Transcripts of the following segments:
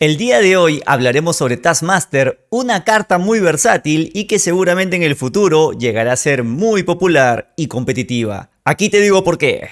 El día de hoy hablaremos sobre Taskmaster, una carta muy versátil y que seguramente en el futuro llegará a ser muy popular y competitiva. Aquí te digo por qué.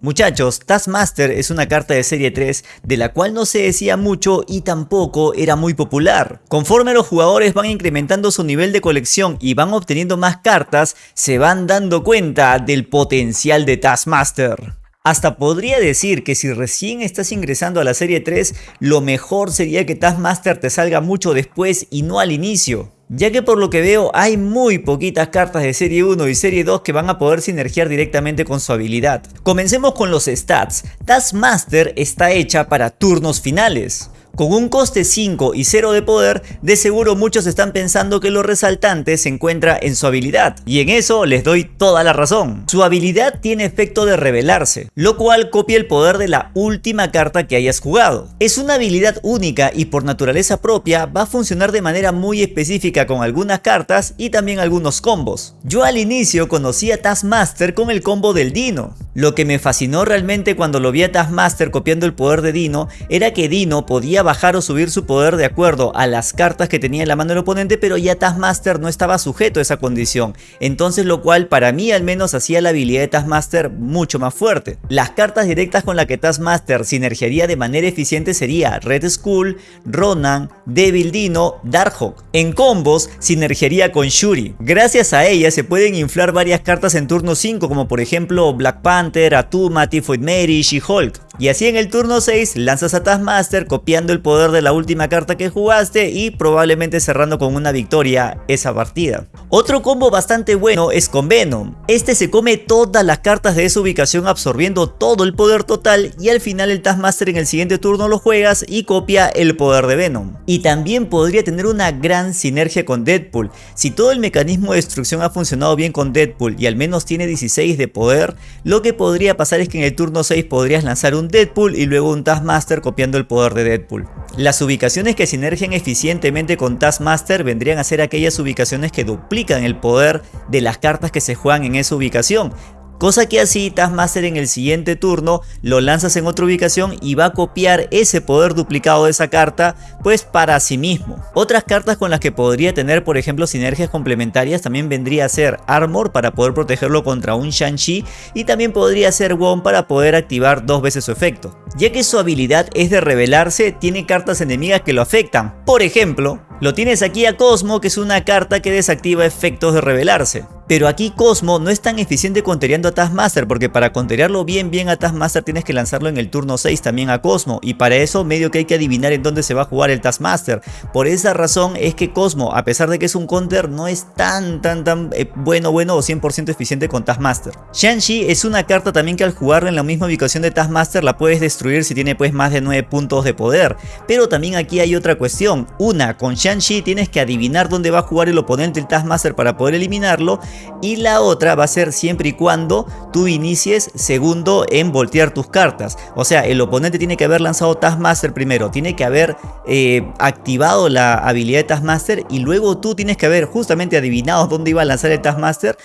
Muchachos, Taskmaster es una carta de serie 3 de la cual no se decía mucho y tampoco era muy popular. Conforme los jugadores van incrementando su nivel de colección y van obteniendo más cartas, se van dando cuenta del potencial de Taskmaster. Hasta podría decir que si recién estás ingresando a la serie 3, lo mejor sería que Taskmaster te salga mucho después y no al inicio. Ya que por lo que veo hay muy poquitas cartas de serie 1 y serie 2 que van a poder sinergiar directamente con su habilidad. Comencemos con los stats. Taskmaster está hecha para turnos finales. Con un coste 5 y 0 de poder, de seguro muchos están pensando que lo resaltante se encuentra en su habilidad, y en eso les doy toda la razón. Su habilidad tiene efecto de revelarse, lo cual copia el poder de la última carta que hayas jugado. Es una habilidad única y por naturaleza propia va a funcionar de manera muy específica con algunas cartas y también algunos combos. Yo al inicio conocí a Taskmaster con el combo del Dino. Lo que me fascinó realmente cuando lo vi a Taskmaster copiando el poder de Dino era que Dino podía bajar o subir su poder de acuerdo a las cartas que tenía en la mano del oponente, pero ya Taskmaster no estaba sujeto a esa condición. Entonces lo cual para mí al menos hacía la habilidad de Taskmaster mucho más fuerte. Las cartas directas con las que Taskmaster sinergiaría de manera eficiente sería Red Skull, Ronan, Devil Dino, Darkhawk. En combos sinergiaría con Shuri. Gracias a ella se pueden inflar varias cartas en turno 5 como por ejemplo Black Panther, Atuma, Typhoid Mary, She-Hulk. Y así en el turno 6 lanzas a Taskmaster copiando el poder de la última carta que jugaste y probablemente cerrando con una victoria esa partida. Otro combo bastante bueno es con Venom. Este se come todas las cartas de esa ubicación absorbiendo todo el poder total y al final el Taskmaster en el siguiente turno lo juegas y copia el poder de Venom. Y también podría tener una gran sinergia con Deadpool. Si todo el mecanismo de destrucción ha funcionado bien con Deadpool y al menos tiene 16 de poder, lo que podría pasar es que en el turno 6 podrías lanzar un Deadpool y luego un Taskmaster copiando el poder de Deadpool. Las ubicaciones que sinergian eficientemente con Taskmaster vendrían a ser aquellas ubicaciones que duplican el poder de las cartas que se juegan en esa ubicación. Cosa que así Taskmaster en el siguiente turno lo lanzas en otra ubicación y va a copiar ese poder duplicado de esa carta pues para sí mismo. Otras cartas con las que podría tener por ejemplo sinergias complementarias también vendría a ser Armor para poder protegerlo contra un Shang-Chi y también podría ser Wong para poder activar dos veces su efecto. Ya que su habilidad es de revelarse, tiene cartas enemigas que lo afectan. Por ejemplo, lo tienes aquí a Cosmo que es una carta que desactiva efectos de revelarse. Pero aquí Cosmo no es tan eficiente contereando a Taskmaster porque para conterearlo bien bien a Taskmaster tienes que lanzarlo en el turno 6 también a Cosmo y para eso medio que hay que adivinar en dónde se va a jugar el Taskmaster. Por esa razón es que Cosmo a pesar de que es un counter no es tan tan tan eh, bueno bueno o 100% eficiente con Taskmaster. Shang-Chi es una carta también que al jugarla en la misma ubicación de Taskmaster la puedes destruir si tiene pues más de 9 puntos de poder. Pero también aquí hay otra cuestión. Una, con Shang-Chi tienes que adivinar dónde va a jugar el oponente el Taskmaster para poder eliminarlo y la otra va a ser siempre y cuando tú inicies segundo en voltear tus cartas. O sea, el oponente tiene que haber lanzado Taskmaster primero, tiene que haber eh, activado la habilidad de Taskmaster y luego tú tienes que haber justamente adivinado dónde iba a lanzar el Taskmaster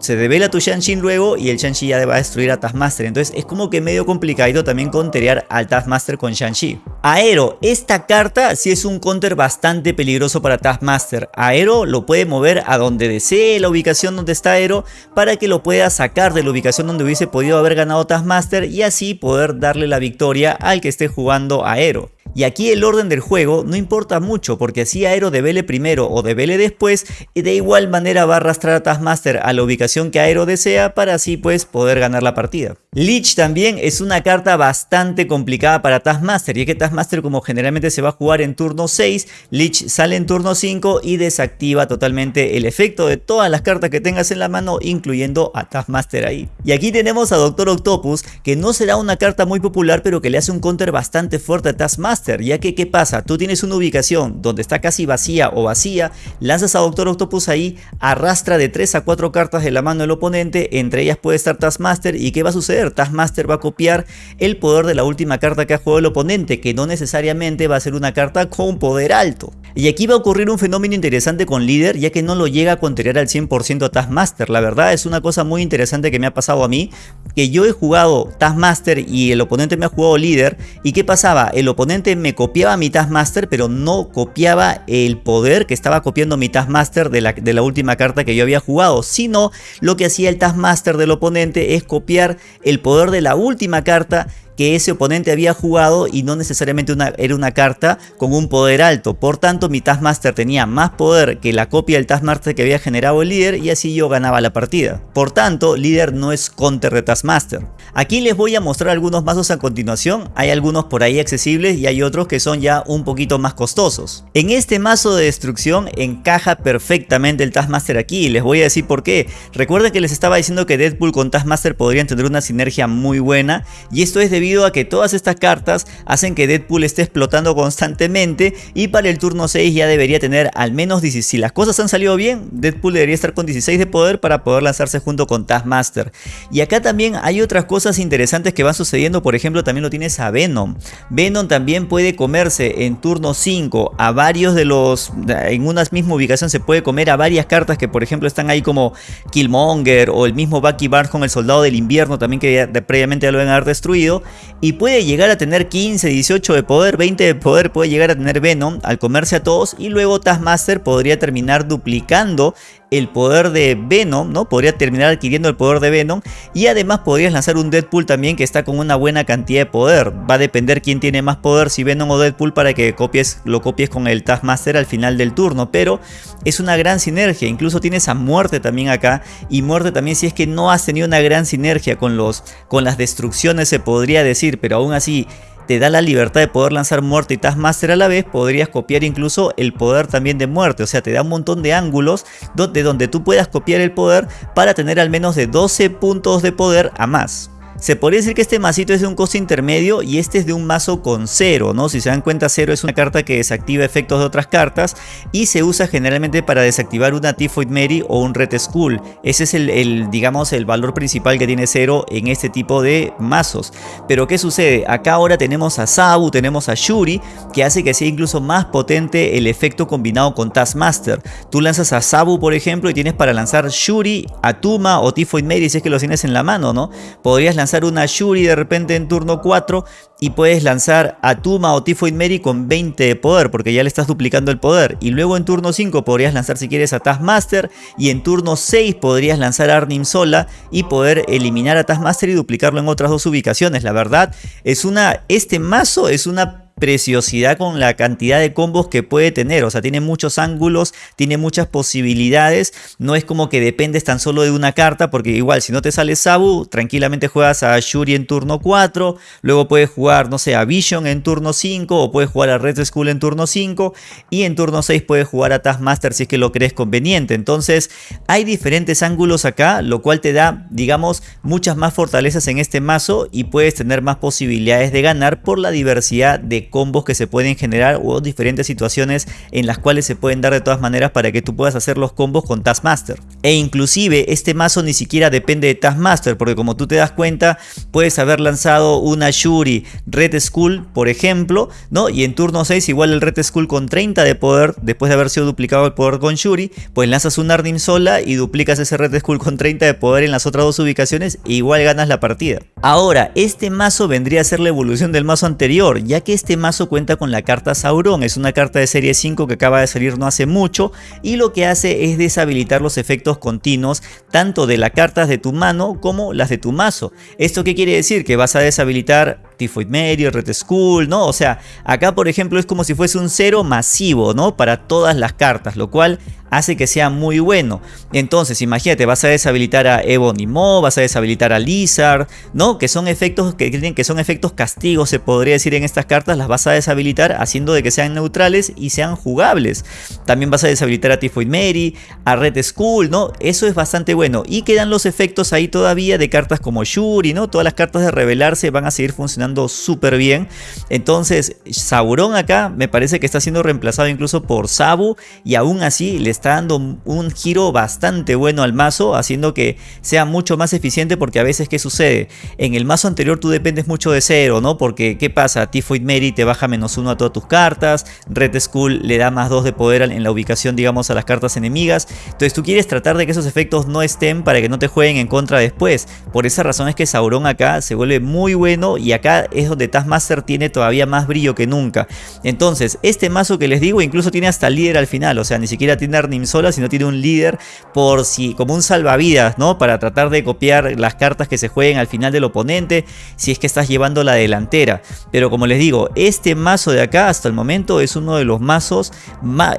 se devela tu Shang-Chi luego y el Shang-Chi ya va a destruir a Taskmaster. Entonces es como que medio complicado también conterear al Taskmaster con Shang-Chi. Aero, esta carta sí es un counter bastante peligroso para Taskmaster. Aero lo puede mover a donde desee la ubicación donde está Aero para que lo pueda sacar de la ubicación donde hubiese podido haber ganado Taskmaster y así poder darle la victoria al que esté jugando Aero. Y aquí el orden del juego no importa mucho porque si Aero devele primero o devele después de igual manera va a arrastrar a Taskmaster a la ubicación que Aero desea para así pues poder ganar la partida. Lich también es una carta bastante complicada para Taskmaster y es que Taskmaster como generalmente se va a jugar en turno 6, Lich sale en turno 5 y desactiva totalmente el efecto de todas las cartas que tengas en la mano incluyendo a Taskmaster ahí. Y aquí tenemos a Doctor Octopus que no será una carta muy popular pero que le hace un counter bastante fuerte a Taskmaster ya que ¿qué pasa? Tú tienes una ubicación donde está casi vacía o vacía, lanzas a Doctor Octopus ahí, arrastra de 3 a 4 cartas de la mano del oponente, entre ellas puede estar Taskmaster y ¿qué va a suceder? Taskmaster va a copiar el poder de la última carta que ha jugado el oponente, que no necesariamente va a ser una carta con poder alto. Y aquí va a ocurrir un fenómeno interesante con líder ya que no lo llega a contrariar al 100% a Taskmaster. La verdad es una cosa muy interesante que me ha pasado a mí, que yo he jugado Taskmaster y el oponente me ha jugado líder. ¿Y qué pasaba? El oponente me copiaba mi Taskmaster pero no copiaba el poder que estaba copiando mi Taskmaster de la, de la última carta que yo había jugado. Sino lo que hacía el Taskmaster del oponente es copiar el poder de la última carta que ese oponente había jugado y no necesariamente era una carta con un poder alto. Por tanto, mi Taskmaster tenía más poder que la copia del Taskmaster que había generado el líder y así yo ganaba la partida. Por tanto, líder no es counter de Taskmaster. Aquí les voy a mostrar algunos mazos a continuación. Hay algunos por ahí accesibles y hay otros que son ya un poquito más costosos. En este mazo de destrucción encaja perfectamente el Taskmaster aquí les voy a decir por qué. Recuerden que les estaba diciendo que Deadpool con Taskmaster podrían tener una sinergia muy buena y esto es debido a que todas estas cartas hacen que Deadpool esté explotando constantemente y para el turno 6 ya debería tener al menos 16. Si las cosas han salido bien, Deadpool debería estar con 16 de poder para poder lanzarse junto con Taskmaster. Y acá también hay otras cosas interesantes que van sucediendo, por ejemplo también lo tienes a Venom. Venom también puede comerse en turno 5 a varios de los, en una misma ubicación se puede comer a varias cartas que por ejemplo están ahí como Killmonger o el mismo Bucky Barnes con el Soldado del Invierno también que previamente ya lo habían haber destruido y puede llegar a tener 15, 18 de poder, 20 de poder puede llegar a tener Venom al comerse a todos y luego Taskmaster podría terminar duplicando el poder de Venom, ¿no? Podría terminar adquiriendo el poder de Venom y además podrías lanzar un Deadpool también que está con una buena cantidad de poder. Va a depender quién tiene más poder, si Venom o Deadpool para que copies, lo copies con el Taskmaster al final del turno, pero es una gran sinergia, incluso tienes a Muerte también acá y Muerte también si es que no has tenido una gran sinergia con, los, con las destrucciones se podría decir, pero aún así te da la libertad de poder lanzar muerte y Taskmaster a la vez, podrías copiar incluso el poder también de muerte. O sea, te da un montón de ángulos donde, donde tú puedas copiar el poder para tener al menos de 12 puntos de poder a más. Se podría decir que este masito es de un coste intermedio y este es de un mazo con cero, ¿no? Si se dan cuenta, cero es una carta que desactiva efectos de otras cartas y se usa generalmente para desactivar una Typhoid Mary o un Red Skull. Ese es el, digamos, el valor principal que tiene cero en este tipo de mazos. Pero ¿qué sucede? Acá ahora tenemos a Sabu, tenemos a Shuri, que hace que sea incluso más potente el efecto combinado con Taskmaster. Tú lanzas a Sabu, por ejemplo, y tienes para lanzar Shuri, Atuma o Typhoid Mary si es que lo tienes en la mano, ¿no? Podrías lanzar una Shuri de repente en turno 4 y puedes lanzar a Tuma o Typhoid Mary con 20 de poder porque ya le estás duplicando el poder. Y luego en turno 5 podrías lanzar si quieres a Taskmaster y en turno 6 podrías lanzar a Arnim sola y poder eliminar a Taskmaster y duplicarlo en otras dos ubicaciones. La verdad es una, este mazo es una preciosidad con la cantidad de combos que puede tener. O sea, tiene muchos ángulos, tiene muchas posibilidades. No es como que dependes tan solo de una carta, porque igual si no te sale Sabu, tranquilamente juegas a Shuri en turno 4. Luego puedes jugar, no sé, a Vision en turno 5 o puedes jugar a Red Skull en turno 5. Y en turno 6 puedes jugar a Taskmaster si es que lo crees conveniente. Entonces, hay diferentes ángulos acá, lo cual te da, digamos, muchas más fortalezas en este mazo y puedes tener más posibilidades de ganar por la diversidad de combos que se pueden generar o diferentes situaciones en las cuales se pueden dar de todas maneras para que tú puedas hacer los combos con Taskmaster. E inclusive este mazo ni siquiera depende de Taskmaster porque como tú te das cuenta puedes haber lanzado una Shuri Red Skull por ejemplo, ¿no? Y en turno 6 igual el Red Skull con 30 de poder después de haber sido duplicado el poder con Shuri, pues lanzas un Arnim sola y duplicas ese Red Skull con 30 de poder en las otras dos ubicaciones e igual ganas la partida. Ahora, este mazo vendría a ser la evolución del mazo anterior, ya que este mazo cuenta con la carta Sauron, es una carta de serie 5 que acaba de salir no hace mucho y lo que hace es deshabilitar los efectos continuos tanto de las cartas de tu mano como las de tu mazo. ¿Esto qué quiere decir? Que vas a deshabilitar Typhoid Mary, Red Skull, ¿no? O sea, acá por ejemplo es como si fuese un cero masivo, ¿no? Para todas las cartas, lo cual hace que sea muy bueno. Entonces, imagínate, vas a deshabilitar a Ebony Mo, vas a deshabilitar a Lizard, ¿no? Que son efectos que tienen que son efectos castigos, se podría decir en estas cartas, las vas a deshabilitar haciendo de que sean neutrales y sean jugables. También vas a deshabilitar a Typhoid Mary, a Red Skull, ¿no? Eso es bastante bueno. Y quedan los efectos ahí todavía de cartas como Shuri, ¿no? Todas las cartas de revelarse van a seguir funcionando súper bien. Entonces, Sauron acá me parece que está siendo reemplazado incluso por Sabu y aún así le está dando un giro bastante bueno al mazo, haciendo que sea mucho más eficiente porque a veces, ¿qué sucede? En el mazo anterior tú dependes mucho de cero, ¿no? Porque, ¿qué pasa? Typhoid Mary te baja menos uno a todas tus cartas, Red Skull le da más dos de poder en la ubicación, digamos, a las cartas enemigas. Entonces tú quieres tratar de que esos efectos no estén para que no te jueguen en contra después. Por esa razón es que Sauron acá se vuelve muy bueno y acá es donde Taskmaster tiene todavía más brillo que nunca. Entonces, este mazo que les digo incluso tiene hasta líder al final, o sea, ni siquiera tiene Arnim sola, sino tiene un líder por si, como un salvavidas, ¿no? Para tratar de copiar las cartas que se jueguen al final del oponente, si es que estás llevando la delantera. Pero como les digo, este mazo de acá hasta el momento es uno de los mazos,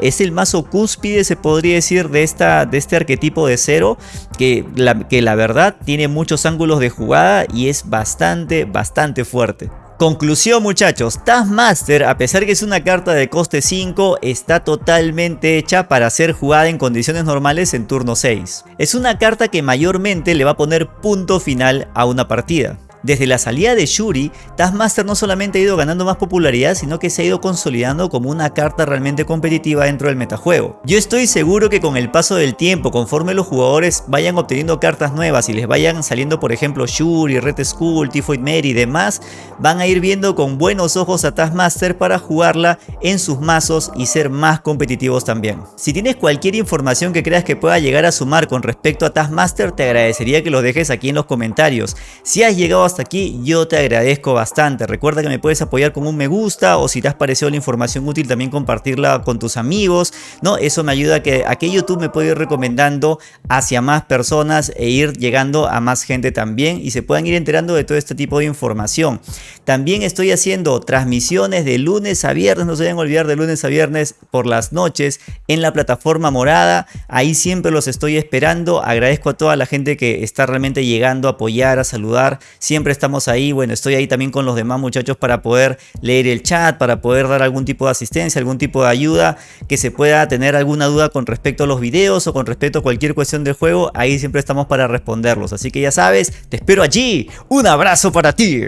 es el mazo cúspide, se podría decir, de, esta, de este arquetipo de cero, que que la verdad tiene muchos ángulos de jugada y es bastante, bastante fuerte. Conclusión muchachos, Taskmaster a pesar que es una carta de coste 5 está totalmente hecha para ser jugada en condiciones normales en turno 6. Es una carta que mayormente le va a poner punto final a una partida. Desde la salida de Shuri, Taskmaster no solamente ha ido ganando más popularidad, sino que se ha ido consolidando como una carta realmente competitiva dentro del metajuego. Yo estoy seguro que con el paso del tiempo, conforme los jugadores vayan obteniendo cartas nuevas y les vayan saliendo por ejemplo Shuri, Red Skull, Typhoid Mary y demás, van a ir viendo con buenos ojos a Taskmaster para jugarla en sus mazos y ser más competitivos también. Si tienes cualquier información que creas que pueda llegar a sumar con respecto a Taskmaster, te agradecería que lo dejes aquí en los comentarios. Si has llegado a hasta aquí, yo te agradezco bastante. Recuerda que me puedes apoyar con un me gusta o si te has parecido la información útil también compartirla con tus amigos, ¿no? Eso me ayuda a que, a que YouTube me pueda ir recomendando hacia más personas e ir llegando a más gente también y se puedan ir enterando de todo este tipo de información. También estoy haciendo transmisiones de lunes a viernes, no se deben olvidar de lunes a viernes por las noches en la plataforma morada. Ahí siempre los estoy esperando. Agradezco a toda la gente que está realmente llegando a apoyar, a saludar. Siempre estamos ahí. Bueno, estoy ahí también con los demás muchachos para poder leer el chat, para poder dar algún tipo de asistencia, algún tipo de ayuda, que se pueda tener alguna duda con respecto a los videos o con respecto a cualquier cuestión del juego. Ahí siempre estamos para responderlos. Así que ya sabes, te espero allí. Un abrazo para ti.